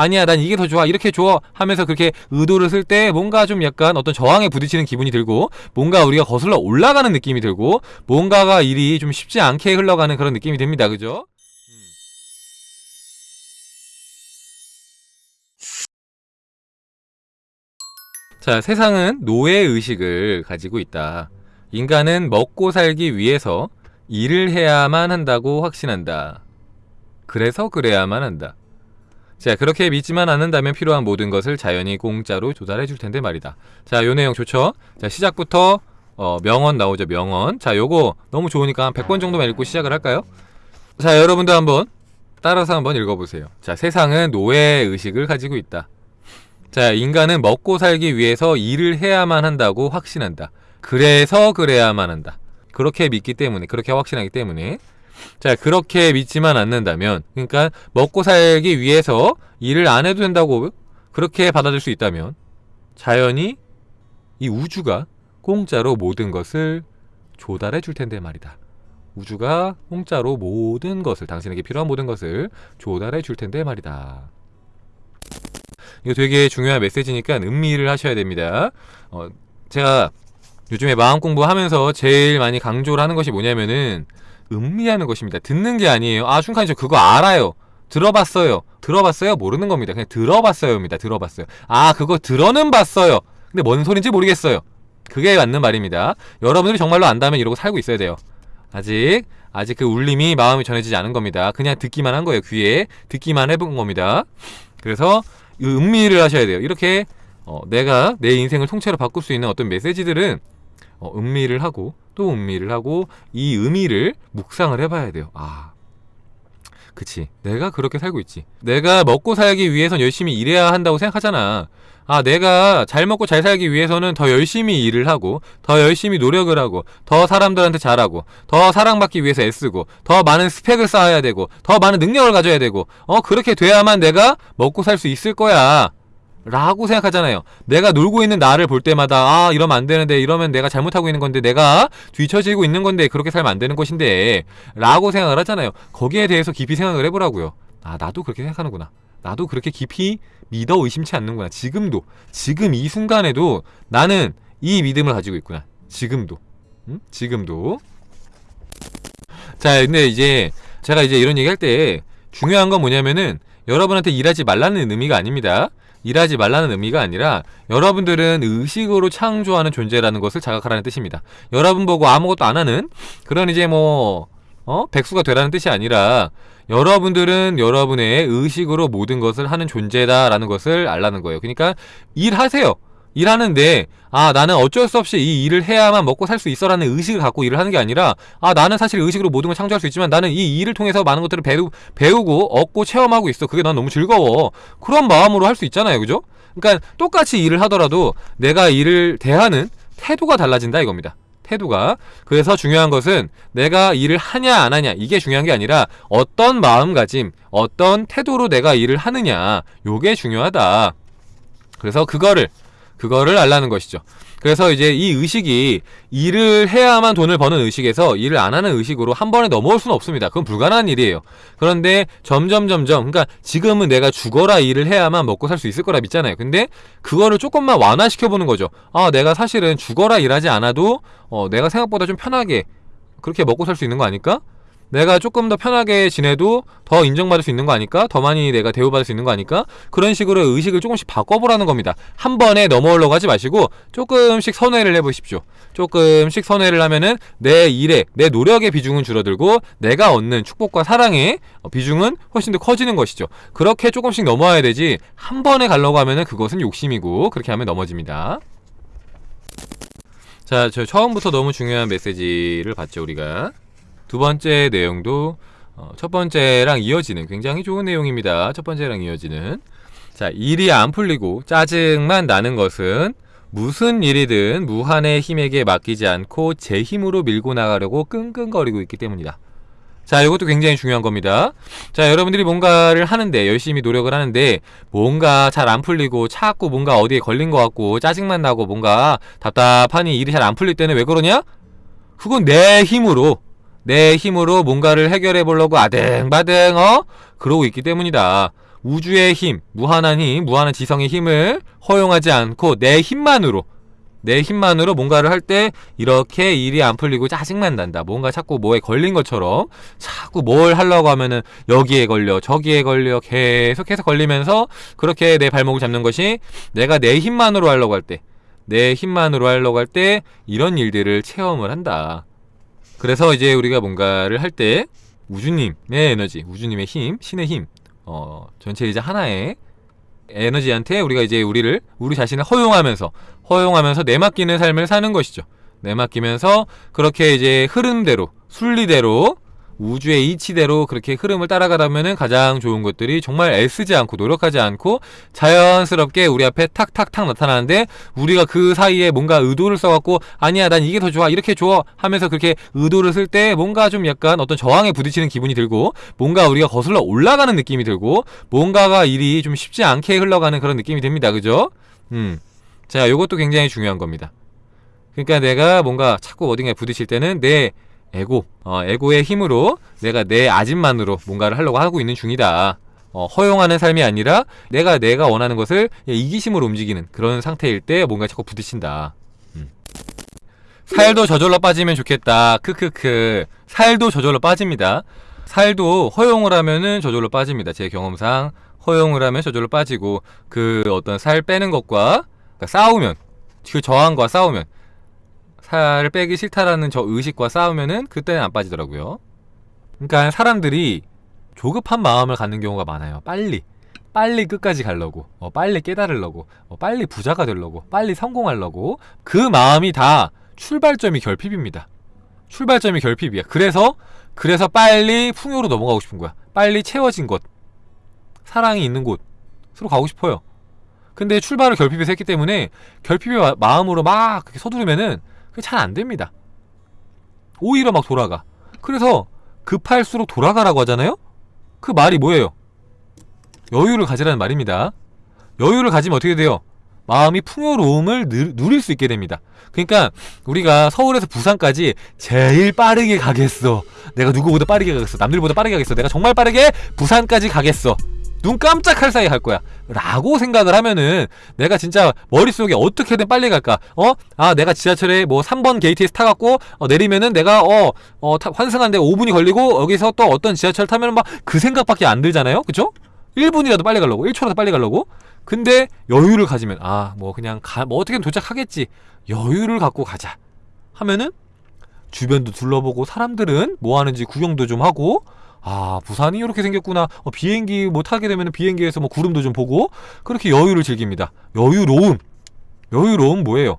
아니야 난 이게 더 좋아 이렇게 줘 하면서 그렇게 의도를 쓸 때 뭔가 좀 약간 어떤 저항에 부딪히는 기분이 들고 뭔가 우리가 거슬러 올라가는 느낌이 들고 뭔가가 일이 좀 쉽지 않게 흘러가는 그런 느낌이 듭니다 그죠? 자, 세상은 노예의식을 가지고 있다. 인간은 먹고 살기 위해서 일을 해야만 한다고 확신한다. 그래서 그래야만 한다. 자, 그렇게 믿지만 않는다면 필요한 모든 것을 자연히 공짜로 조달해 줄 텐데 말이다. 자, 요 내용 좋죠? 자, 시작부터 어, 명언 나오죠, 명언. 자, 요거 너무 좋으니까 한 100번 정도만 읽고 시작을 할까요? 자, 여러분도 한번 따라서 한번 읽어보세요. 자, 세상은 노예 의식을 가지고 있다. 자, 인간은 먹고 살기 위해서 일을 해야만 한다고 확신한다. 그래서 그래야만 한다. 그렇게 믿기 때문에, 그렇게 확신하기 때문에. 자, 그렇게 믿지만 않는다면, 그러니까 먹고 살기 위해서 일을 안 해도 된다고 그렇게 받아들일 수 있다면, 자연히 이 우주가 공짜로 모든 것을 조달해 줄 텐데 말이다. 우주가 공짜로 모든 것을, 당신에게 필요한 모든 것을 조달해 줄 텐데 말이다. 이거 되게 중요한 메시지니까 음미를 하셔야 됩니다. 어, 제가 요즘에 마음 공부하면서 제일 많이 강조를 하는 것이 뭐냐면은 음미하는 것입니다. 듣는 게 아니에요. 아, 춘칸이 저 그거 알아요. 들어봤어요. 들어봤어요? 모르는 겁니다. 그냥 들어봤어요입니다. 들어봤어요. 아, 그거 들어는 봤어요. 근데 뭔 소린지 모르겠어요. 그게 맞는 말입니다. 여러분들이 정말로 안다면 이러고 살고 있어야 돼요. 아직 아직 그 울림이 마음에 전해지지 않은 겁니다. 그냥 듣기만 한 거예요. 귀에 듣기만 해본 겁니다. 그래서 음미를 하셔야 돼요. 이렇게 어, 내가 내 인생을 통째로 바꿀 수 있는 어떤 메시지들은 어, 음미를 하고 또 음미를 하고 이 의미를 묵상을 해봐야 돼요. 아, 그치. 내가 그렇게 살고 있지. 내가 먹고 살기 위해선 열심히 일해야 한다고 생각하잖아. 아, 내가 잘 먹고 잘 살기 위해서는 더 열심히 일을 하고, 더 열심히 노력을 하고, 더 사람들한테 잘하고, 더 사랑받기 위해서 애쓰고, 더 많은 스펙을 쌓아야 되고, 더 많은 능력을 가져야 되고, 어, 그렇게 돼야만 내가 먹고 살 수 있을 거야. 라고 생각하잖아요. 내가 놀고 있는 나를 볼 때마다 아 이러면 안 되는데 이러면 내가 잘못하고 있는 건데 내가 뒤처지고 있는 건데 그렇게 살면 안 되는 것인데 라고 생각을 하잖아요. 거기에 대해서 깊이 생각을 해보라고요. 아 나도 그렇게 생각하는구나. 나도 그렇게 깊이 믿어 의심치 않는구나. 지금도 지금 이 순간에도 나는 이 믿음을 가지고 있구나. 지금도 응? 지금도 자 근데 이제 제가 이제 이런 얘기 할 때 중요한 건 뭐냐면은 여러분한테 일하지 말라는 의미가 아닙니다. 일하지 말라는 의미가 아니라 여러분들은 의식으로 창조하는 존재라는 것을 자각하라는 뜻입니다. 여러분 보고 아무것도 안 하는 그런 이제 뭐 어? 백수가 되라는 뜻이 아니라 여러분들은 여러분의 의식으로 모든 것을 하는 존재다라는 것을 알라는 거예요. 그러니까 일하세요. 일하는데 아 나는 어쩔 수 없이 이 일을 해야만 먹고 살 수 있어라는 의식을 갖고 일을 하는 게 아니라 아 나는 사실 의식으로 모든 걸 창조할 수 있지만 나는 이 일을 통해서 많은 것들을 배우, 배우고 얻고 체험하고 있어. 그게 난 너무 즐거워. 그런 마음으로 할 수 있잖아요. 그죠? 그러니까 똑같이 일을 하더라도 내가 일을 대하는 태도가 달라진다 이겁니다. 태도가. 그래서 중요한 것은 내가 일을 하냐 안 하냐 이게 중요한 게 아니라 어떤 마음가짐 어떤 태도로 내가 일을 하느냐 요게 중요하다. 그래서 그거를 그거를 알라는 것이죠. 그래서 이제 이 의식이 일을 해야만 돈을 버는 의식에서 일을 안 하는 의식으로 한 번에 넘어올 수는 없습니다. 그건 불가능한 일이에요. 그런데 점점 점점 그러니까 지금은 내가 죽어라 일을 해야만 먹고 살 수 있을 거라 믿잖아요. 근데 그거를 조금만 완화시켜 보는 거죠. 아, 내가 사실은 죽어라 일하지 않아도 어, 내가 생각보다 좀 편하게 그렇게 먹고 살 수 있는 거 아닐까? 내가 조금 더 편하게 지내도 더 인정받을 수 있는 거 아닐까? 더 많이 내가 대우받을 수 있는 거 아닐까? 그런 식으로 의식을 조금씩 바꿔보라는 겁니다. 한 번에 넘어오려고 하지 마시고 조금씩 선회를 해보십시오. 조금씩 선회를 하면은 내 일에, 내 노력의 비중은 줄어들고 내가 얻는 축복과 사랑의 비중은 훨씬 더 커지는 것이죠. 그렇게 조금씩 넘어와야 되지 한 번에 가려고 하면은 그것은 욕심이고 그렇게 하면 넘어집니다. 자, 저 처음부터 너무 중요한 메시지를 봤죠, 우리가. 두 번째 내용도 어, 첫 번째랑 이어지는 굉장히 좋은 내용입니다. 첫 번째랑 이어지는 자 일이 안 풀리고 짜증만 나는 것은 무슨 일이든 무한의 힘에게 맡기지 않고 제 힘으로 밀고 나가려고 끙끙거리고 있기 때문이다. 자, 이것도 굉장히 중요한 겁니다. 자, 여러분들이 뭔가를 하는데, 열심히 노력을 하는데, 뭔가 잘 안 풀리고, 자꾸 뭔가 어디에 걸린 것 같고, 짜증만 나고, 뭔가 답답하니 일이 잘 안 풀릴 때는 왜 그러냐? 그건 내 힘으로, 내 힘으로 뭔가를 해결해 보려고 아등바등 어? 그러고 있기 때문이다. 우주의 힘, 무한한 힘, 무한한 지성의 힘을 허용하지 않고 내 힘만으로 내 힘만으로 뭔가를 할 때 이렇게 일이 안 풀리고 짜증만 난다. 뭔가 자꾸 뭐에 걸린 것처럼 자꾸 뭘 하려고 하면은 여기에 걸려 저기에 걸려 계속해서 걸리면서 그렇게 내 발목을 잡는 것이 내가 내 힘만으로 하려고 할 때 내 힘만으로 하려고 할 때 이런 일들을 체험을 한다. 그래서 이제 우리가 뭔가를 할 때 우주님의 에너지, 우주님의 힘, 신의 힘, 어, 전체 이제 하나의 에너지한테 우리가 이제 우리를 우리 자신을 허용하면서 허용하면서 내맡기는 삶을 사는 것이죠. 내맡기면서 그렇게 이제 흐름대로 순리대로 우주의 이치대로 그렇게 흐름을 따라가다면은 가장 좋은 것들이 정말 애쓰지 않고 노력하지 않고 자연스럽게 우리 앞에 탁탁탁 나타나는데 우리가 그 사이에 뭔가 의도를 써갖고 아니야 난 이게 더 좋아 이렇게 좋아 하면서 그렇게 의도를 쓸 때 뭔가 좀 약간 어떤 저항에 부딪히는 기분이 들고 뭔가 우리가 거슬러 올라가는 느낌이 들고 뭔가가 일이 좀 쉽지 않게 흘러가는 그런 느낌이 듭니다 그죠? 음. 자 요것도 굉장히 중요한 겁니다 그러니까 내가 뭔가 자꾸 어딘가에 부딪힐 때는 내 에고, 어, 에고의 힘으로 내가 내 아집만으로 뭔가를 하려고 하고 있는 중이다. 어, 허용하는 삶이 아니라 내가 내가 원하는 것을 이기심으로 움직이는 그런 상태일 때 뭔가 자꾸 부딪힌다. 음. 살도 저절로 빠지면 좋겠다. 크크크. 살도 저절로 빠집니다. 살도 허용을 하면은 저절로 빠집니다. 제 경험상 허용을 하면 저절로 빠지고 그 어떤 살 빼는 것과 그러니까 싸우면 그 저항과 싸우면 살을 빼기 싫다라는 저 의식과 싸우면은 그때는 안 빠지더라고요. 그러니까 사람들이 조급한 마음을 갖는 경우가 많아요. 빨리. 빨리 끝까지 가려고, 어, 빨리 깨달으려고, 어, 빨리 부자가 되려고, 빨리 성공하려고, 그 마음이 다 출발점이 결핍입니다. 출발점이 결핍이야. 그래서, 그래서 빨리 풍요로 넘어가고 싶은 거야. 빨리 채워진 곳, 사랑이 있는 곳으로 가고 싶어요. 근데 출발을 결핍에서 했기 때문에 결핍의 마음으로 막 서두르면은 그게 잘 안됩니다. 오히려 막 돌아가. 그래서 급할수록 돌아가라고 하잖아요? 그 말이 뭐예요? 여유를 가지라는 말입니다. 여유를 가지면 어떻게 돼요? 마음이 풍요로움을 누릴 수 있게 됩니다. 그러니까 우리가 서울에서 부산까지 제일 빠르게 가겠어. 내가 누구보다 빠르게 가겠어. 남들보다 빠르게 가겠어. 내가 정말 빠르게 부산까지 가겠어 눈 깜짝할 사이에 갈 거야. 라고 생각을 하면은 내가 진짜 머릿속에 어떻게든 빨리 갈까? 어? 아 내가 지하철에 뭐 3번 게이트에서 타갖고 어, 내리면은 내가 어, 어 타, 환승하는데 5분이 걸리고 여기서 또 어떤 지하철 타면 막 그 생각밖에 안 들잖아요? 그쵸? 1분이라도 빨리 가려고 1초라도 빨리 가려고? 근데 여유를 가지면 아 뭐 그냥 가, 뭐 어떻게든 도착하겠지. 여유를 갖고 가자. 하면은 주변도 둘러보고 사람들은 뭐 하는지 구경도 좀 하고 아 부산이 이렇게 생겼구나. 어, 비행기 뭐 타게 되면 비행기에서 뭐 구름도 좀 보고 그렇게 여유를 즐깁니다. 여유로움. 여유로움 뭐예요?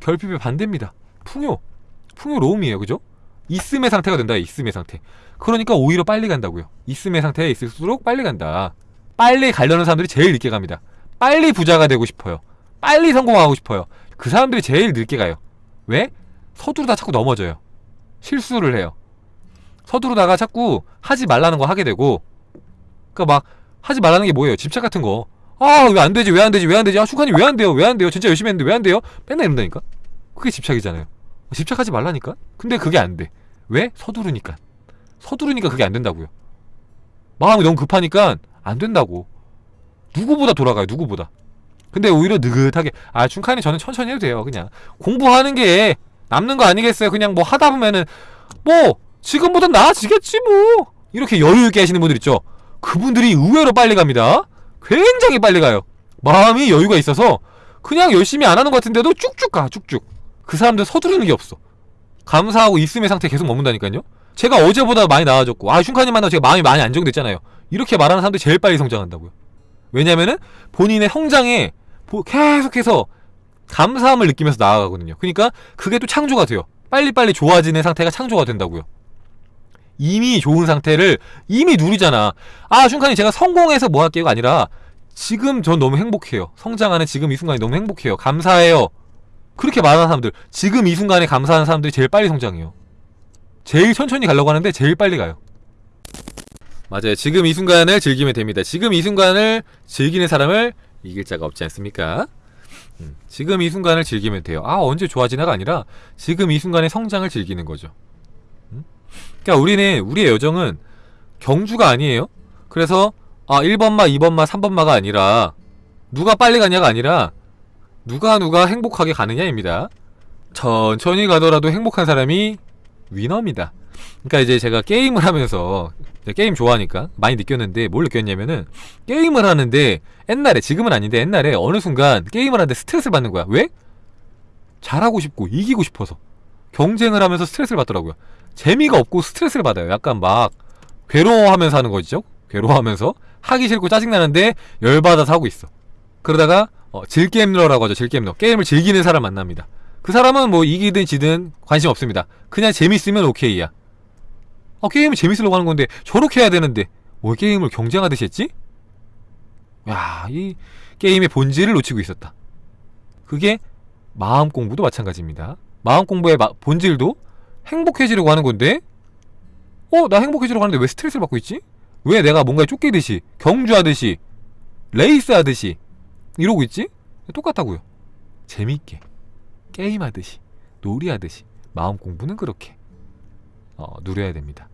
결핍의 반대입니다. 풍요. 풍요로움이에요. 그죠? 있음의 상태가 된다. 있음의 상태. 그러니까 오히려 빨리 간다고요. 있음의 상태에 있을수록 빨리 간다. 빨리 가려는 사람들이 제일 늦게 갑니다. 빨리 부자가 되고 싶어요. 빨리 성공하고 싶어요. 그 사람들이 제일 늦게 가요. 왜? 서두르다 자꾸 넘어져요. 실수를 해요 서두르다가 자꾸 하지 말라는 거 하게 되고 그니까 막 하지 말라는 게 뭐예요? 집착 같은 거. 아, 왜 안 되지? 왜 안 되지? 왜 안 되지? 아, 슈칸이 왜안 돼요? 왜 안 돼요? 진짜 열심히 했는데 왜 안 돼요? 맨날 이런다니까? 그게 집착이잖아요. 집착하지 말라니까? 근데 그게 안 돼. 왜? 서두르니까. 서두르니까 그게 안 된다고요. 마음이 너무 급하니까 안 된다고. 누구보다 돌아가요, 누구보다. 근데 오히려 느긋하게, 아, 춘칸이 저는 천천히 해도 돼요, 그냥. 공부하는 게 남는 거 아니겠어요? 그냥 뭐 하다 보면은, 뭐, 지금보다 나아지겠지 뭐. 이렇게 여유있게 하시는 분들 있죠? 그분들이 의외로 빨리 갑니다. 굉장히 빨리 가요. 마음이 여유가 있어서 그냥 열심히 안 하는 것 같은데도 쭉쭉 가 쭉쭉. 그 사람들 서두르는 게 없어. 감사하고 있음의 상태에 계속 머문다니까요. 제가 어제보다 많이 나아졌고 아 슌카님 만나고 제가 마음이 많이 안정됐잖아요. 이렇게 말하는 사람들이 제일 빨리 성장한다고요. 왜냐면은 본인의 성장에 계속해서 감사함을 느끼면서 나아가거든요. 그러니까 그게 또 창조가 돼요. 빨리빨리 좋아지는 상태가 창조가 된다고요 이미 좋은 상태를 이미 누리잖아. 아 슌칸이 제가 성공해서 뭐 할게요가 아니라 지금 전 너무 행복해요. 성장하는 지금 이 순간이 너무 행복해요. 감사해요. 그렇게 말하는 사람들. 지금 이 순간에 감사하는 사람들이 제일 빨리 성장해요. 제일 천천히 가려고 하는데 제일 빨리 가요. 맞아요. 지금 이 순간을 즐기면 됩니다. 지금 이 순간을 즐기는 사람을 이길 자가 없지 않습니까? 음, 지금 이 순간을 즐기면 돼요. 아 언제 좋아지나가 아니라 지금 이 순간의 성장을 즐기는 거죠 그러니까 우리는 우리의 여정은 경주가 아니에요. 그래서 아 1번마 2번마 3번마가 아니라 누가 빨리 가냐가 아니라 누가 누가 행복하게 가느냐입니다 천천히 가더라도 행복한 사람이 위너입니다 그러니까 이제 제가 게임을 하면서 게임 좋아하니까 많이 느꼈는데 뭘 느꼈냐면은 게임을 하는데 옛날에 지금은 아닌데 옛날에 어느 순간 게임을 하는데 스트레스를 받는 거야 왜? 잘하고 싶고 이기고 싶어서 경쟁을 하면서 스트레스를 받더라고요. 재미가 없고 스트레스를 받아요. 약간 막 괴로워하면서 하는 거죠. 괴로워하면서 하기 싫고 짜증나는데 열받아서 하고 있어. 그러다가 어, 질게임러라고 하죠. 질게임러. 게임을 즐기는 사람 만납니다. 그 사람은 뭐 이기든 지든 관심 없습니다. 그냥 재밌으면 오케이야. 어, 게임을 재밌으려고 하는 건데 저렇게 해야 되는데 왜 게임을 경쟁하듯이 했지? 야, 이 게임의 본질을 놓치고 있었다. 그게 마음 공부도 마찬가지입니다. 마음 공부의 마- 본질도 행복해지려고 하는 건데, 어, 나 행복해지려고 하는데 왜 스트레스를 받고 있지? 왜 내가 뭔가에 쫓기듯이, 경주하듯이, 레이스하듯이, 이러고 있지? 똑같다고요. 재밌게, 게임하듯이, 놀이하듯이, 마음 공부는 그렇게, 어, 누려야 됩니다.